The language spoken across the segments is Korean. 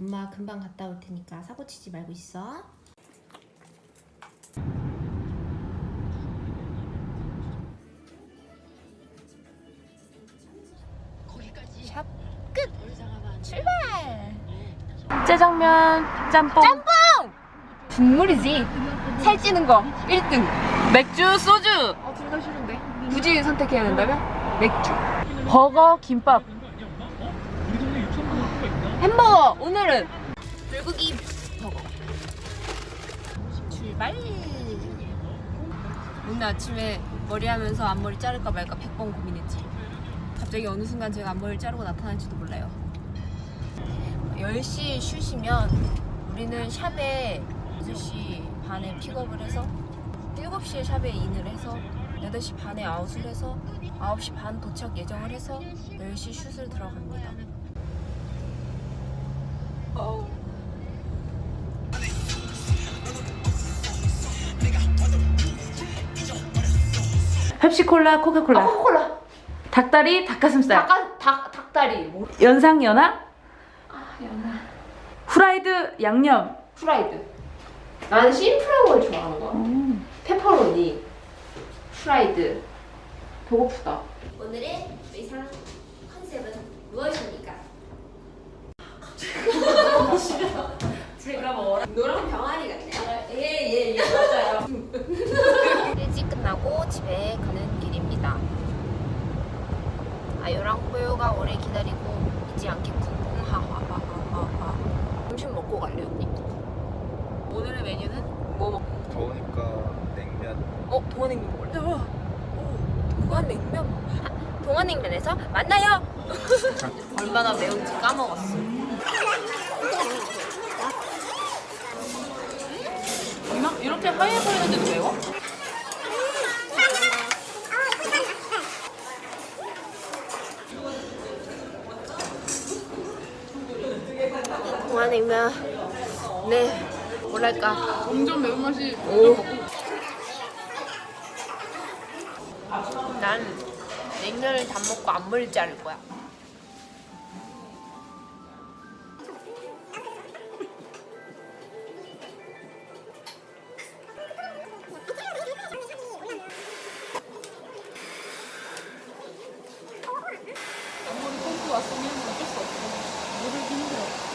엄마 금방 갔다 올 테니까 사고 치지 말고 있어. 샵 끝! 출발! 짜장면, 짬뽕, 국물이지. 살찌는 거 1등. 맥주, 소주, 어, 둘 다 싫은데. 굳이 선택해야 된다면 맥주. 버거, 김밥. 햄버거. 오늘은 불고기 버거. 출발! 오늘 아침에 머리 하면서 앞머리 자를까 말까 100번 고민했지. 갑자기 어느 순간 제가 앞머리를 자르고 나타날지도 몰라요. 10시 쉬시면 우리는 샵에 6시 반에 픽업을 해서 7시에 샵에 인을 해서 8시 반에 아웃을 해서 9시 반 도착 예정을 해서 10시 슛을 들어갑니다. 펩시콜라, 코카콜라. 코카콜라. 닭다리, 닭가슴살. 닭, 닭, 닭다리. 뭐? 연상 연하, 아, 연아. 후라이드, 양념. 프라이드. 나는 심플한 걸 좋아하는 거야. 페퍼로니, 프라이드. 배고프다. 오늘의 의상 컨셉은 무엇입니까? 제가 뭐라? 노랑 병아리 같네요. 예예예 맞아요. 일찍 끝나고 집에 가는 길입니다. 아유랑 뽀요가 오래 기다리고 있지 않겠군. 하하하하하. 점심 먹고 갈래 언니? 오늘의 메뉴는 뭐 먹? 더우니까 냉면 어 동안냉면 먹을래? 어, 동안냉면. 동안냉면에서 만나요. 얼마나 매운지 까먹었어. 이렇게 하얘 보이는데도 매워? 동안냉면. 네. 뭐랄까. 엄청 매운맛이. 오. 난 냉면을 다 먹고 앞머리 자를 거야.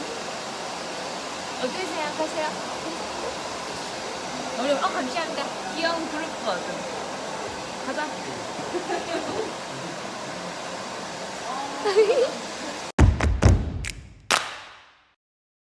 어 떻게 생각하세요? 우리 어 감사합니다. 귀여운 그룹 버드. 가자.